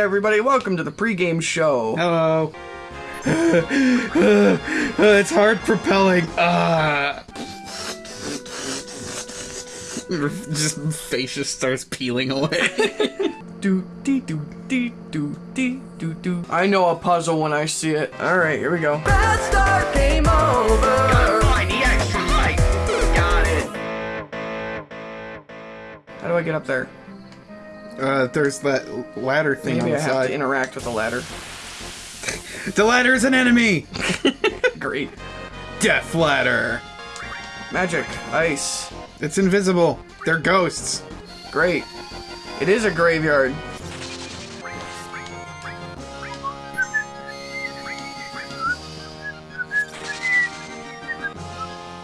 everybody, welcome to the pregame show. Hello. it's hard propelling. Uh. Just face just starts peeling away. Do dee do dee do dee do do. I know a puzzle when I see it. All right, here we go. Bad start, game over. Find the extra light. Got it. How do I get up there? Uh, there's that ladder thing Maybe on I the have side. to interact with the ladder. the ladder is an enemy. Great. Death ladder. Magic, ice. It's invisible. They're ghosts. Great. It is a graveyard.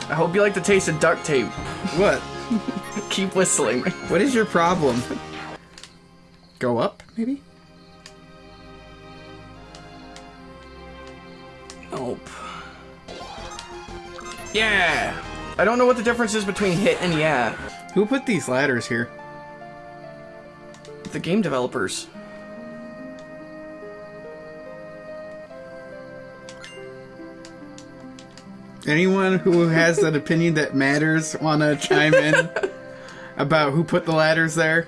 I hope you like the taste of duct tape. What? Keep whistling. What is your problem? Go up, maybe? Nope. Yeah! I don't know what the difference is between hit and yeah. Who put these ladders here? The game developers. Anyone who has an opinion that matters want to chime in about who put the ladders there?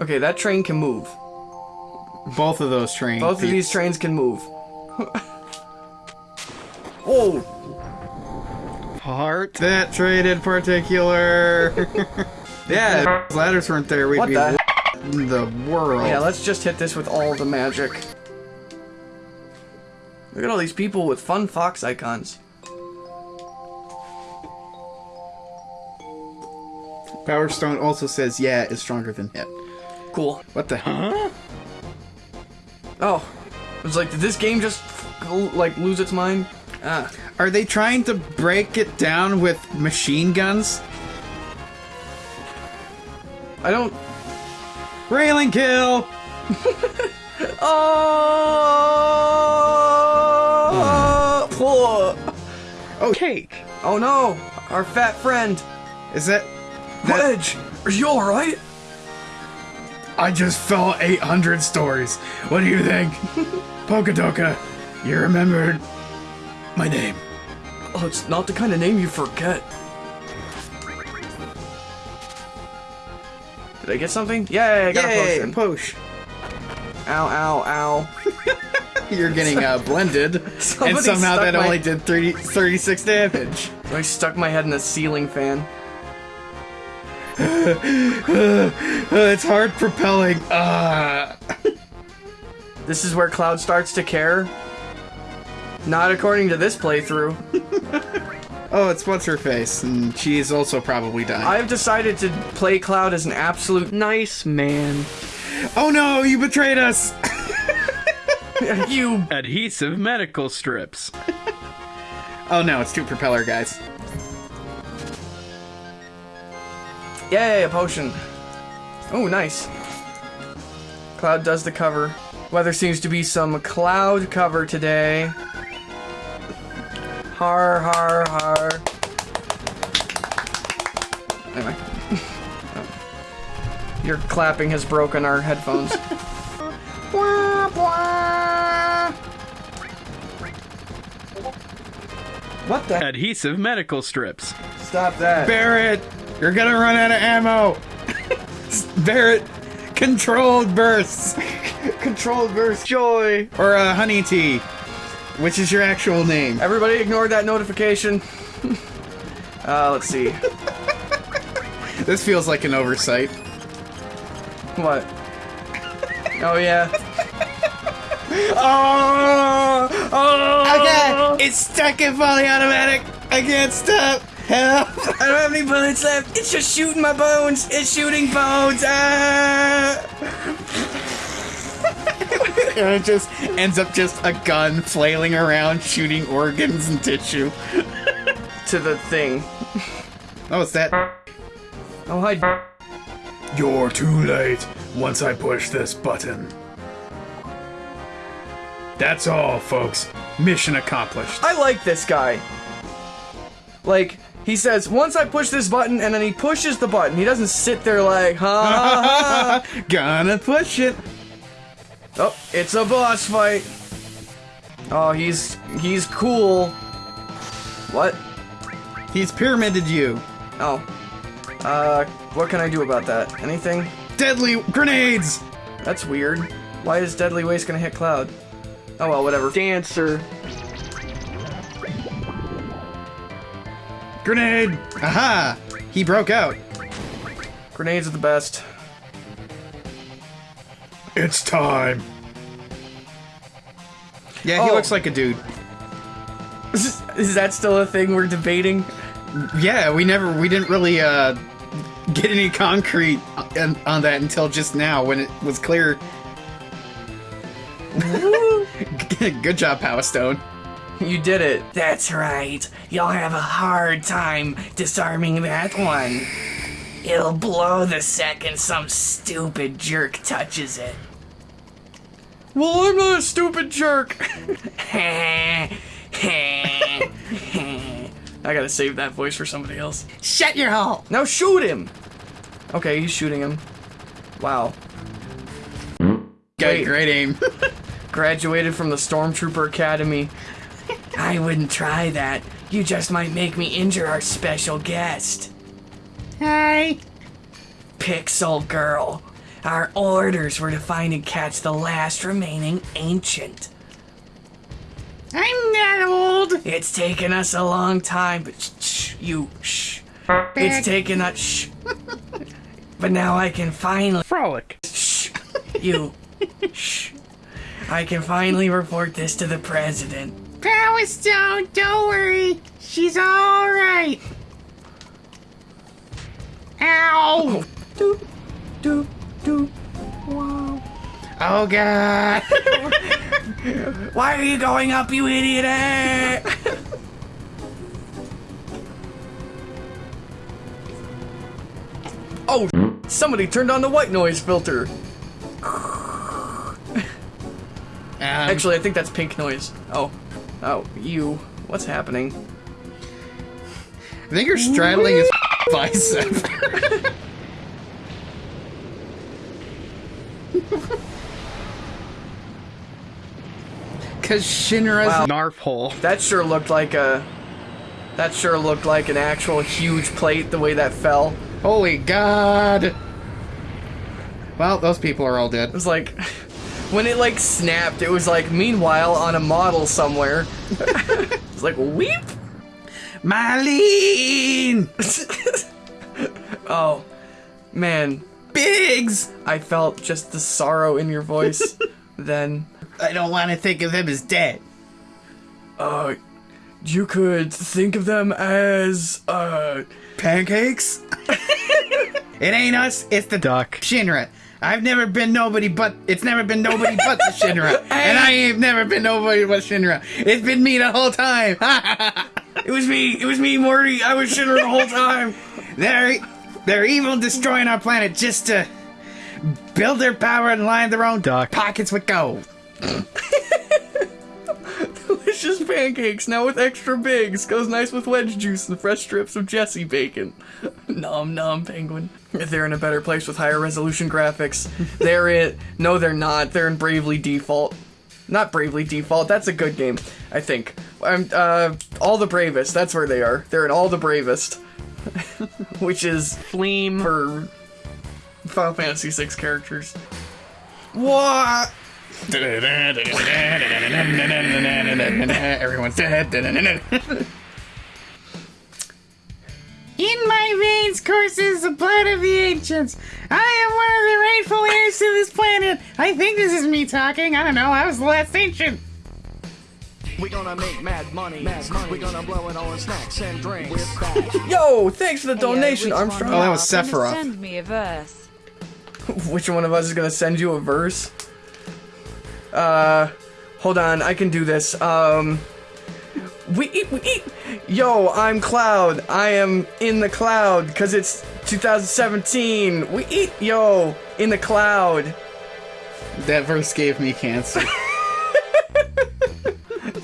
Okay, that train can move. Both of those trains. Both of these trains can move. oh! Heart. That train in particular. yeah, if ladders weren't there, we'd What be the in the world. Yeah, let's just hit this with all the magic. Look at all these people with fun fox icons. Power Stone also says yeah is stronger than hit. Cool. What the huh? Oh, it's like, did this game just like lose its mind? Ah, Are they trying to break it down with machine guns? I don't. Railing kill! Oh! Poor. Oh, cake! Oh no, our fat friend. Is that. that Wedge, are you all right? I just fell 800 stories. What do you think? Pokadoka, you remembered my name. Oh, it's not the kind of name you forget. Did I get something? Yay, I got a potion. Posh. Ow, ow, ow. You're getting uh, blended, and somehow that my- only did 30, 36 damage. So I stuck my head in the ceiling fan. Uh, it's hard propelling. Uh. This is where Cloud starts to care. Not according to this playthrough. Oh, it's what's her face, and she's also probably dying. I've decided to play Cloud as an absolute nice man. Oh no, you betrayed us! you Adhesive medical strips. Oh no, it's two propeller guys. Yay, a potion. Oh, nice. Cloud does the cover. Weather seems to be some cloud cover today. Har, har, har. Anyway. Your clapping has broken our headphones. Bwah, bwah. What the? Adhesive medical strips. Stop that. Barret, you're gonna run out of ammo! Barret, controlled bursts! Controlled burst joy. Or uh, honey tea, which is your actual name. Everybody ignore that notification. uh, let's see. This feels like an oversight. What? Oh yeah. oh, oh, Okay, it's stuck in fully automatic. I can't stop. Help! I don't have any bullets left. It's just shooting my bones. It's shooting bones. Ah. And it just ends up just a gun flailing around, shooting organs and tissue. To the thing. Oh, it's that. Oh hi. You're too late once I push this button. That's all, folks. Mission accomplished. I like this guy. Like He says, once I push this button, and then he pushes the button. He doesn't sit there like, ha ha ha. Gonna push it. Oh, it's a boss fight. Oh, he's he's cool. What? He's pyramided you. Oh. Uh, what can I do about that? Anything? Deadly grenades. That's weird. Why is Deadly Waste gonna hit Cloud? Oh well, whatever. Dancer. Grenade. Aha. He broke out. Grenades are the best. It's time. Yeah, he Oh. looks like a dude. Is that still a thing we're debating? Yeah, we never, we didn't really uh, get any concrete on, on that until just now when it was clear. Good job, Power Stone. You did it. That's right. You'll have a hard time disarming that one. It'll blow the second some stupid jerk touches it. Well, I'm not a stupid jerk. I gotta save that voice for somebody else. Shut your hole. Now shoot him! Okay, he's shooting him. Wow. Got great aim. Graduated from the Stormtrooper Academy. I wouldn't try that. You just might make me injure our special guest. Hi. Pixel Girl. Our orders were to find and catch the last remaining ancient. I'm not old. It's taken us a long time, but shh, shh you shh. It's taken us shh. but now I can finally Frolic. shh. You shh. I can finally report this to the president. Power Stone, don't worry. She's all right. Ow. Doop, doop, doop. Wow. Oh God. Why are you going up, you idiot? Oh, somebody turned on the white noise filter. Um, Actually, I think that's pink noise. Oh. Oh, you. What's happening? I think you're straddling his bicep. Cause Shinra's Wow. Narf hole. That sure looked like a. That sure looked like an actual huge plate the way that fell. holy god. Well, those people are all dead. It was like. When it like snapped, it was like, meanwhile, on a model somewhere. it's like, weep! Marlene! Oh, man. Biggs! I felt just the sorrow in your voice then. I don't want to think of them as dead. Uh, you could think of them as, uh, Pancakes? it ain't us, it's the Duck. Shinra. I've never been nobody but it's never been nobody but the Shinra. and I ain't never been nobody but Shinra. It's been me the whole time. it was me, it was me, Morty. I was Shinra the whole time. they're they're evil destroying our planet just to build their power and line their own Duck. pockets with gold. Delicious pancakes, now with extra Biggs. Goes nice with wedge juice and fresh strips of Jessie bacon. Nom nom, penguin. They're in a better place with higher resolution graphics. They're in. No, they're not. They're in Bravely Default. Not Bravely Default. That's a good game, I think. Um, uh, All the Bravest. That's where they are. They're in All the Bravest, which is Fleam. for Final Fantasy VI characters. What? Everyone's dead. In my veins courses the blood of the ancients. I am one of the rightful heirs to this planet. I think this is me talking. I don't know. I was the last ancient. We gonna make mad money. Mad money. We gonna blow it all in snacks and drinks. We're back. Yo, thanks for the donation, Armstrong. Oh, that was Sephiroth. Send me a verse. Which one of us is gonna send you a verse? Uh, hold on, I can do this. Um, we eat, we eat. Yo, I'm Cloud. I am in the cloud because it's 2017. We eat, yo, in the cloud. That verse gave me cancer.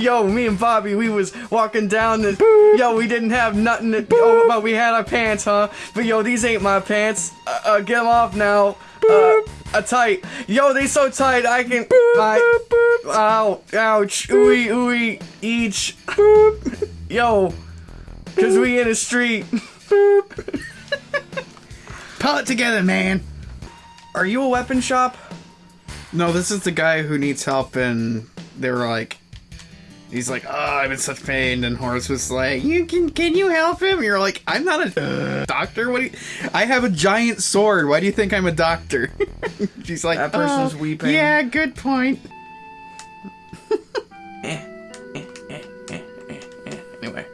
yo, me and Bobby, we was walking down the. Yo, we didn't have nothing to. Oh, but we had our pants, huh? But yo, these ain't my pants. Uh, uh get them off now. Uh, uh, tight. Yo, they so tight I can. I, ow, ouch, ooey, ooey, each. Yo, cause we in the street. Pull it together, man. Are you a weapon shop? No, this is the guy who needs help, and they were like, he's like, oh, I'm in such pain, and Horace was like, you can, can you help him? You're like, I'm not a doctor. What do you? I have a giant sword. Why do you think I'm a doctor? She's like, That person's "Oh, weeping. Yeah, good point. Anyway.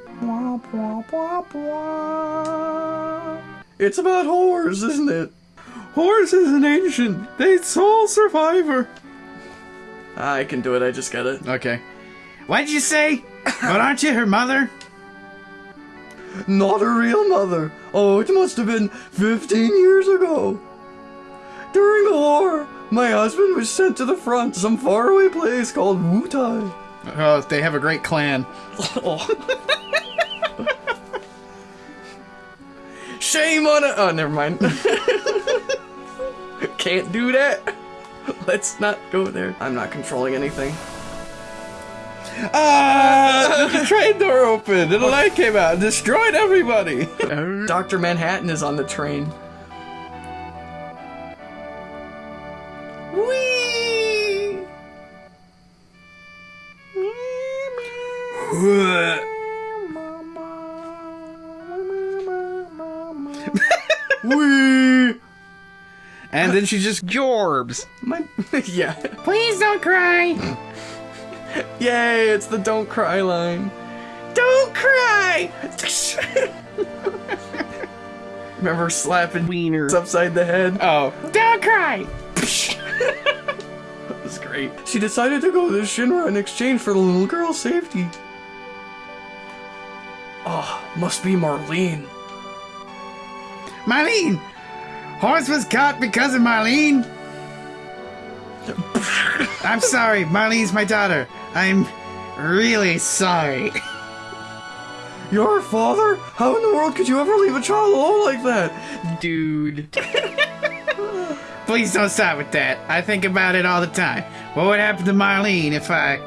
It's about whores, isn't it? Horace is an ancient. They soul survivor. I can do it. I just gotta. Okay. What'd you say? but aren't you her mother? Not a real mother. Oh, it must have been 15 years ago. During the war, my husband was sent to the front, some faraway place called Wutai. Oh, they have a great clan. Shame on it. Oh, never mind. Can't do that. Let's not go there. I'm not controlling anything. Ah! the train door opened, and a light came out and destroyed everybody. Dr. Manhattan is on the train. Whee! Whee! and then she just Jorbs. My, yeah. Please don't cry. Yay, it's the don't cry line. Don't cry! Remember slapping Wiener. upside the head? oh, Don't cry. That was great. She decided to go to Shinra in exchange for the little girl's safety. Oh, must be Marlene. Marlene. Horse was caught because of Marlene. I'm sorry. Marlene's my daughter. I'm really sorry. Your father? How in the world could you ever leave a child alone like that? Dude. Please don't start with that. I think about it all the time. What would happen to Marlene if I.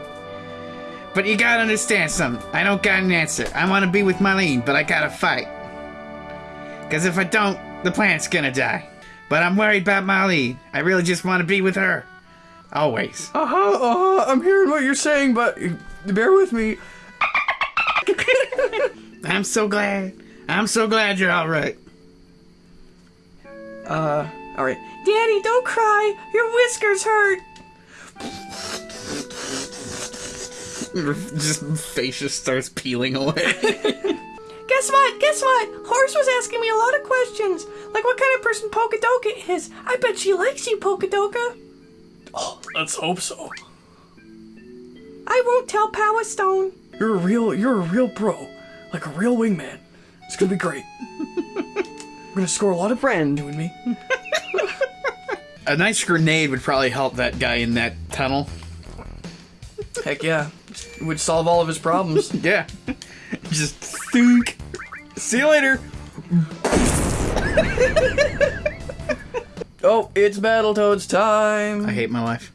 But you gotta understand something. I don't got an answer. I wanna be with Marlene, but I gotta fight. Because if I don't, the plant's gonna die. But I'm worried about Marlene. I really just wanna be with her. Always. Uh huh, uh huh. I'm hearing what you're saying, but bear with me. I'm so glad. I'm so glad you're alright. Uh, alright. Daddy, don't cry. Your whiskers hurt. just face just starts peeling away. Guess what? Guess what? Horse was asking me a lot of questions. Like what kind of person Polkadoka is. I bet she likes you, Polkadoka. Oh, let's hope so. I won't tell Power Stone. You're a real, you're a real bro. Like a real wingman. It's gonna be great. We're gonna score a lot of brand, you and me. a nice grenade would probably help that guy in that tunnel. Heck yeah. It would solve all of his problems. Yeah. just think. See you later. oh, it's Battletoads time. I hate my life.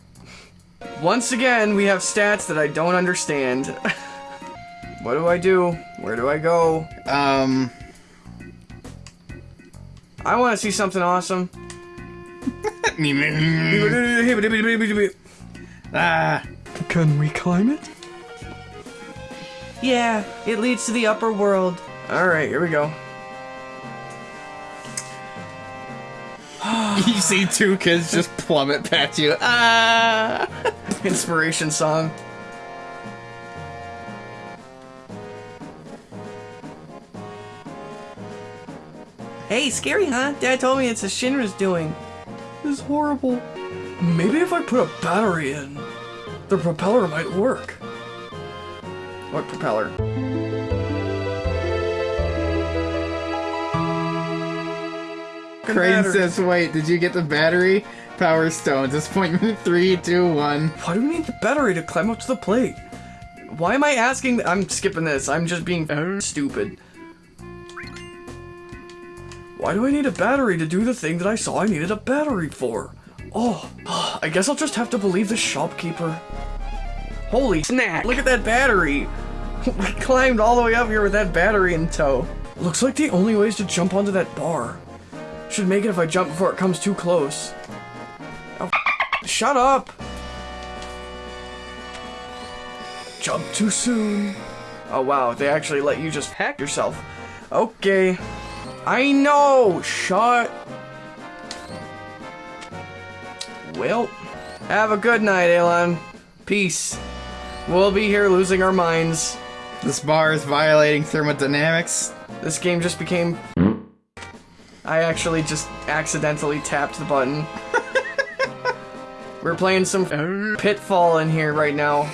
Once again, we have stats that I don't understand. what do I do? Where do I go? Um, I want to see something awesome. ah, Can we climb it? Yeah, it leads to the upper world. Alright, here we go. you see two kids just plummet past you. Ah. Inspiration song. Hey, scary, huh? Dad told me it's a Shinra's doing. This is horrible. Maybe if I put a battery in, the propeller might work. What propeller? Crane battery. says, wait, did you get the battery? Power stones. Disappointment three, two, one. Why do we need the battery to climb up to the plate? Why am I asking? I'm skipping this. I'm just being stupid. Why do I need a battery to do the thing that I saw I needed a battery for? Oh, I guess I'll just have to believe the shopkeeper. Holy snack! Look at that battery! We climbed all the way up here with that battery in tow. Looks like the only way is to jump onto that bar. Should make it if I jump before it comes too close. Oh, shut up! Jump too soon. Oh wow, they actually let you just hack yourself. Okay. I know! Shut. Well, have a good night, Elon. Peace. We'll be here losing our minds. This bar is violating thermodynamics. This game just became. I actually just accidentally tapped the button. We're playing some Pitfall in here right now.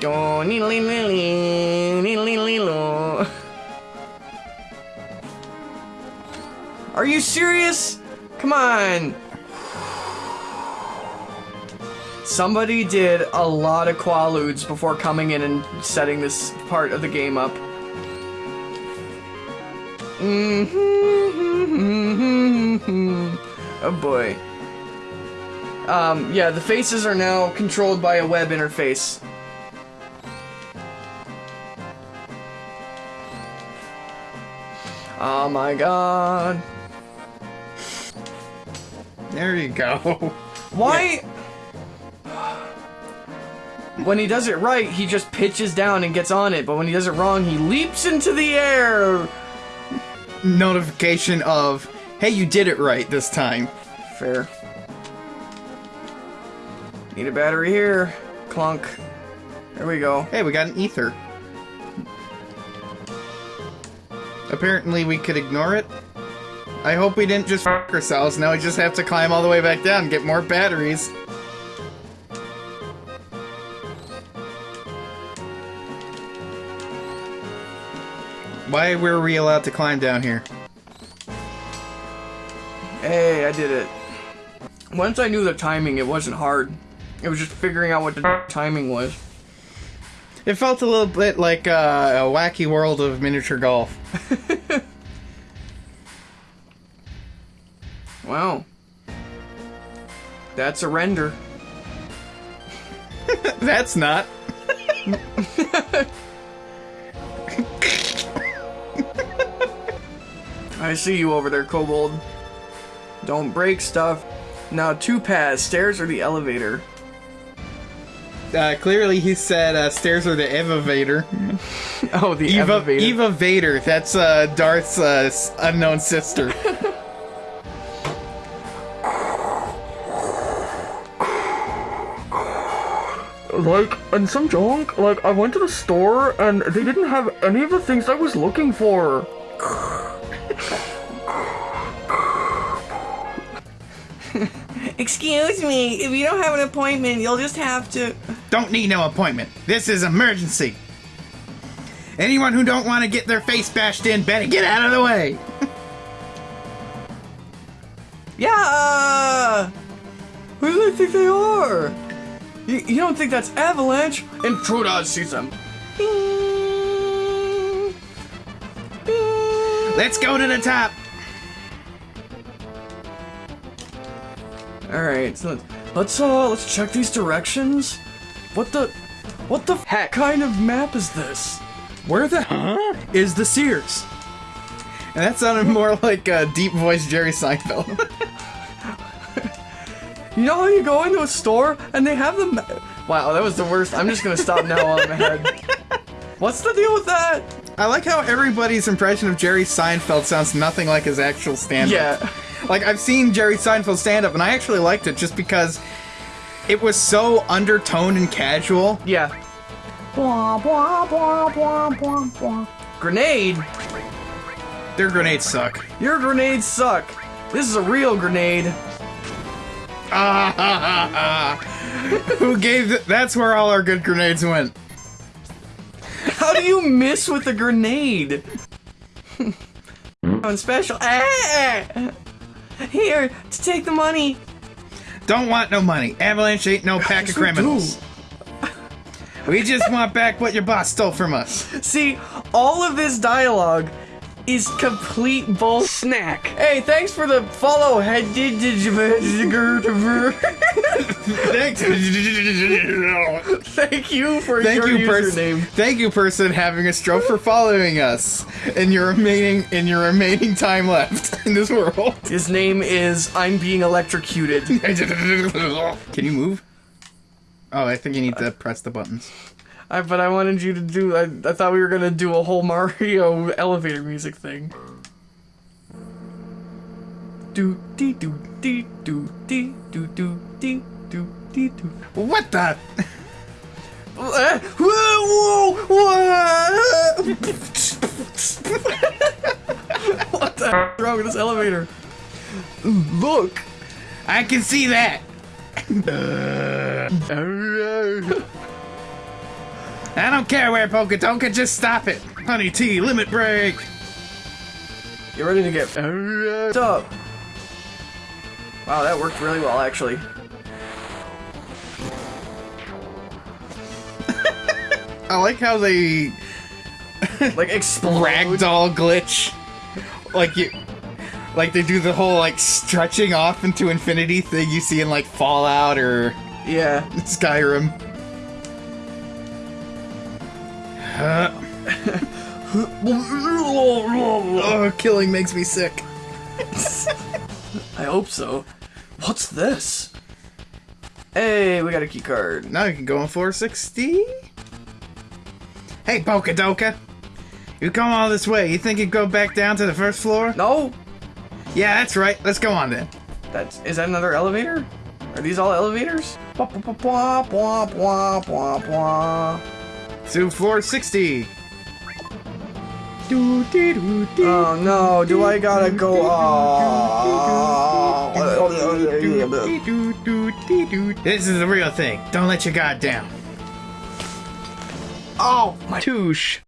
Go needly lily, needly lo. Are you serious? Come on. Somebody did a lot of quaaludes before coming in and setting this part of the game up. Oh boy. Um, yeah, the faces are now controlled by a web interface. Oh my god. There you go. Why? When he does it right, he just pitches down and gets on it, but when he does it wrong, he leaps into the air. Notification of, hey, you did it right this time. Fair. Need a battery here. Clunk. There we go. Hey, we got an ether. Apparently we could ignore it. I hope we didn't just f ourselves. Now we just have to climb all the way back down and get more batteries. Why were we allowed to climb down here? Hey, I did it. Once I knew the timing, it wasn't hard. It was just figuring out what the timing was. It felt a little bit like uh, a wacky world of miniature golf. Wow. That's a render. That's not. I see you over there, Kobold. Don't break stuff. Now, two paths, stairs or the elevator. Uh, clearly, he said uh, stairs or the elevator. Oh, the Eva, elevator. Eva Vader. That's uh, Darth's uh, unknown sister. like and some junk like i went to the store and they didn't have any of the things i was looking for Excuse me, if you don't have an appointment, you'll just have to. don't need no appointment. This is emergency. Anyone who don't want to get their face bashed in better get out of the way. yeah uh, who do they think they are you, you don't think that's avalanche intruder sees them Let's go to the top. All right so let's, uh let's check these directions what the what the heck kind of map is this Where the huh is the Sears? And that sounded more like a deep voice Jerry Seinfeld. You know how you go into a store and they have the. Ma- wow, that was the worst. I'm just gonna stop now while I'm ahead. What's the deal with that? I like how everybody's impression of Jerry Seinfeld sounds nothing like his actual stand-up. Yeah. Like I've seen Jerry Seinfeld stand up and I actually liked it just because it was so undertoned and casual. Yeah. Blah, blah, blah, blah, blah, blah. Grenade? Their grenades suck. Your grenades suck. This is a real grenade. Who gave th- that's where all our good grenades went. How do you miss with a grenade? On special. Ah! Here, to take the money. Don't want no money. Avalanche ain't no pack of criminals. We just want back what your boss stole from us. See, all of this dialogue is complete bull snack. Hey, thanks for the follow. Thanks. Thank you for Thank your you, username. Thank you, person having a stroke for following us in your remaining in your remaining time left in this world. His name is I'm being electrocuted. Can you move? Oh, I think you need to press the buttons. I, but I wanted you to do. I, I thought we were gonna do a whole Mario elevator music thing. Do dee do dee do dee do do dee do do. What the? Whoa, whoa, whoa. what the is wrong with this elevator? Look. I can see that. I don't care where Poketoka, just stop it. Honey tea limit break. You ready to get uh, up? Wow, that worked really well, actually. I like how they Like explode. ragdoll glitch. Like you like they do the whole like stretching off into infinity thing you see in like Fallout or Yeah. Skyrim. Uh, oh, killing makes me sick. I hope so. What's this? Hey, we got a key card. Now you can go on floor 60. Hey, Pokedoka. You come all this way. You think you'd go back down to the first floor? No, Yeah, that's right. Let's go on then. that's is that another elevator? Are these all elevators? Bwah, bwah, bwah, To floor 60. Do, dee, do. Oh no, do I gotta go? Oh. Dee, do, do, dee, do. This is the real thing. Don't let your guard down. Oh my! Touche.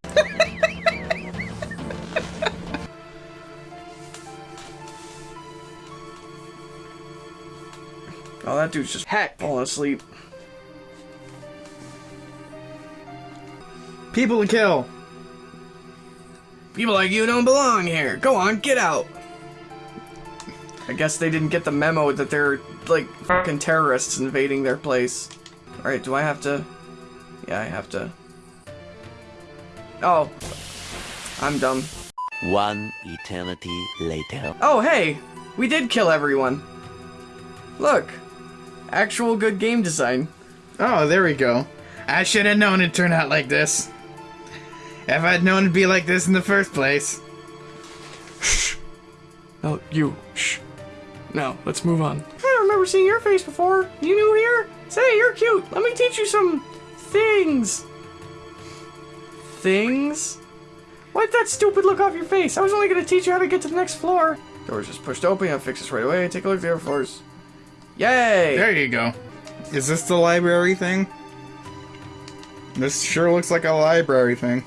Oh, that dude's just heck falling asleep. People to kill. People like you don't belong here. Go on, get out. I guess they didn't get the memo that they're like fucking terrorists invading their place. Alright, do I have to? Yeah, I have to. Oh. I'm dumb. One eternity later. Oh, hey! We did kill everyone. Look. Actual good game design. Oh, there we go. I should have known it'd turn out like this. If I'd known it'd be like this in the first place. Shh. Oh, no, you. Shh. No, let's move on. I don't remember seeing your face before. You new here? Say, you're cute. Let me teach you some things. Things? Wipe that stupid look off your face. I was only gonna teach you how to get to the next floor. Doors just pushed open. I'll fix this right away. Take a look at the other floors. Yay! There you go. Is this the library thing? This sure looks like a library thing.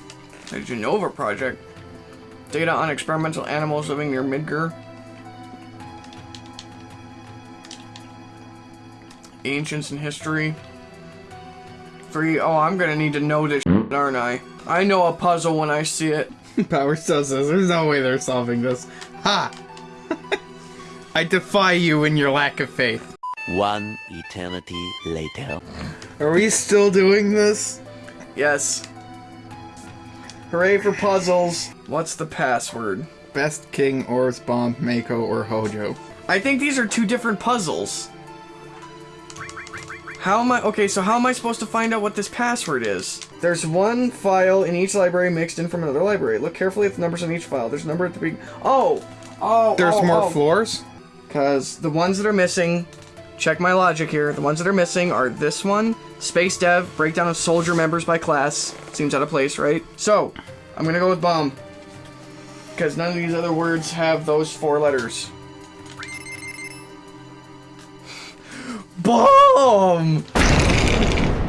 The Jenova Project. Data on experimental animals living near Midgar. Ancients in history. Three. Oh, I'm gonna need to know this, shit, aren't I? I know a puzzle when I see it. Power still says there's no way they're solving this. Ha! I defy you in your lack of faith. One eternity later. Are we still doing this? Yes. Hooray for puzzles. What's the password? Best King, Ors, Bomb, Mako, or Hojo. I think these are two different puzzles. How am I? Okay, so how am I supposed to find out what this password is? There's one file in each library mixed in from another library. Look carefully at the numbers on each file. There's a number at the beginning. Oh! Oh! There's oh, more oh. floors? Because the ones that are missing, check my logic here. The ones that are missing are this one, Space Dev, breakdown of soldier members by class. Seems out of place, right? So, I'm gonna go with bomb. Because none of these other words have those four letters. Bomb!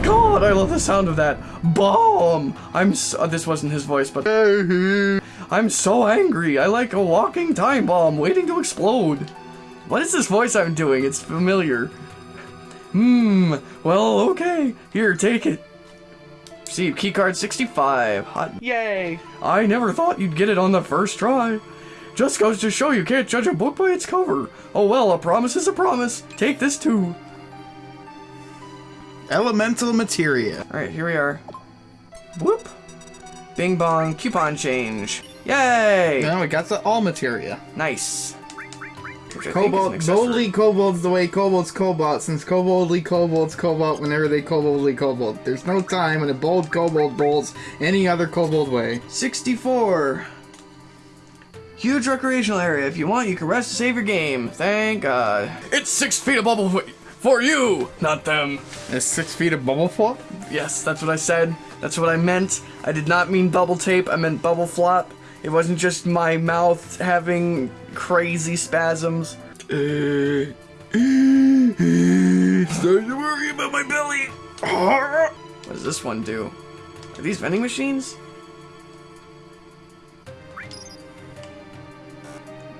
God, I love the sound of that. Bomb! I'm so, uh, this wasn't his voice, but I'm so angry. I like a walking time bomb waiting to explode. What is this voice I'm doing? It's familiar. Hmm. Well, okay. Here, take it. See, keycard 65. Hot. Yay. I never thought you'd get it on the first try. Just goes to show you can't judge a book by its cover. Oh well, a promise is a promise. Take this too. Elemental materia. Alright, here we are. Whoop. Bing bong, coupon change. Yay! Now we got the all materia. Nice. Which I think is an Cobalt, accessory. boldly kobolds the way kobolds cobalt, since koboldly kobolds cobalt whenever they koboldly kobold. There's no time when a bold kobold bowls any other kobold way. 64. Huge recreational area. If you want, you can rest to save your game. Thank God. It's six feet of bubble f- for you, not them. It's six feet of bubble flop? Yes, that's what I said. That's what I meant. I did not mean bubble tape. I meant bubble flop. It wasn't just my mouth having crazy spasms. Uh, starting to worry about my belly. What does this one do? Are these vending machines?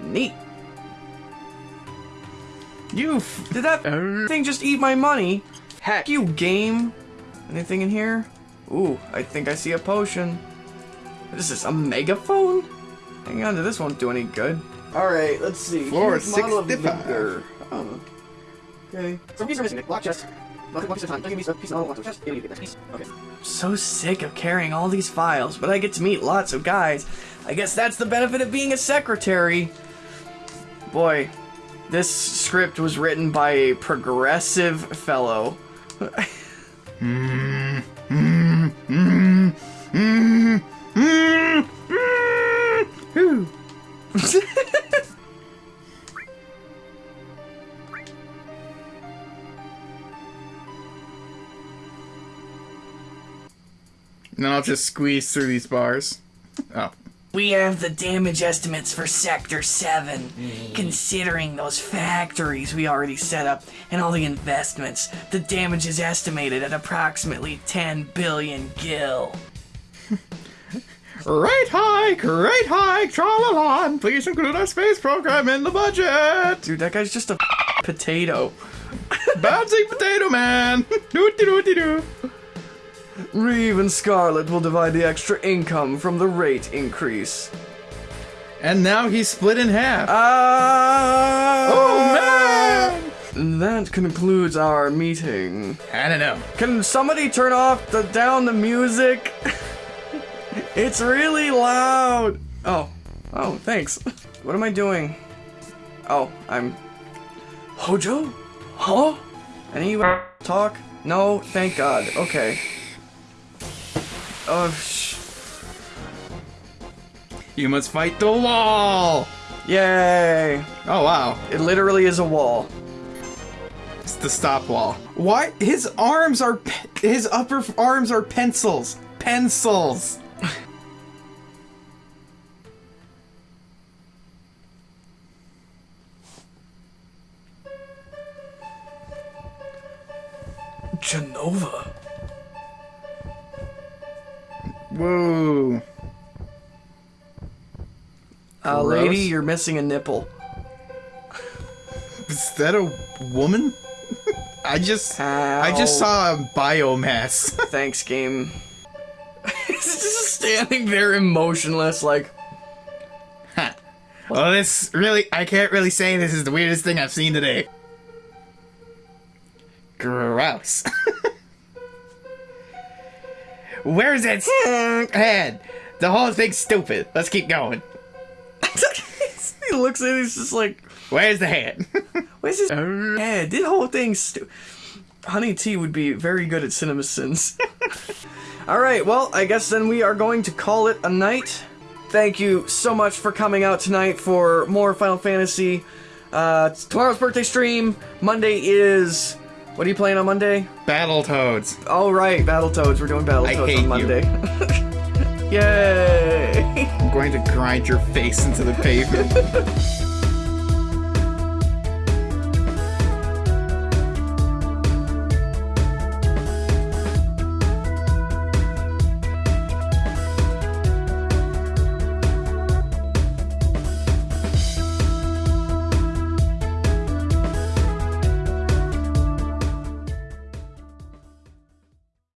Neat. You f- Did that thing just eat my money? Heck you, game. Anything in here? Ooh, I think I see a potion. What is is a megaphone? Hang on to this won't do any good. Alright, let's see. Floor Here's model of 65. Vigor. Oh. Um, okay. Some pieces are missing. Block chest. Block one piece at time. Don't give me a piece of all chest. Give me a piece. Okay. So sick of carrying all these files, but I get to meet lots of guys. I guess that's the benefit of being a secretary. Boy, this script was written by a progressive fellow. Hmm. Hmm. Hmm. Then I'll just squeeze through these bars. Oh. We have the damage estimates for Sector 7. Mm. Considering those factories we already set up and all the investments, the damage is estimated at approximately 10 billion gil. Right hike, right hike, tra-la-la, please include our space program in the budget. Dude, that guy's just a potato. Bouncing potato man. Doo-doo-doo-doo. Reeve and Scarlet will divide the extra income from the rate increase. And now he's split in half. Ah! oh man! That concludes our meeting. I don't know. Can somebody turn off the down the music? it's really loud. Oh, oh, thanks. What am I doing? Oh, I'm Hojo? Huh? Any talk? No, thank God. Okay. Oh, sh- You must fight the wall. yay! Oh wow, It literally is a wall. it's the stop wall. Why? His arms are his upper arms are pencils. Pencils. Uh, lady, you're missing a nipple. Is that a woman? I just I just saw a biomass. Thanks, game. He's just standing there emotionless, like, well, this really I can't really say this is the weirdest thing I've seen today. Gross. Where's that head? The whole thing's stupid. Let's keep going. he looks at it, he's just like, Where's the head? where's his head? This whole thing's stu- Honey Tea would be very good at cinema sins. Alright, well, I guess then we are going to call it a night. Thank you so much for coming out tonight for more Final Fantasy. Uh, tomorrow's birthday stream. Monday is. What are you playing on Monday? Battletoads. All right, right, Battletoads. We're doing I Battletoads hate on you. Monday. Yay! Going to grind your face into the pavement.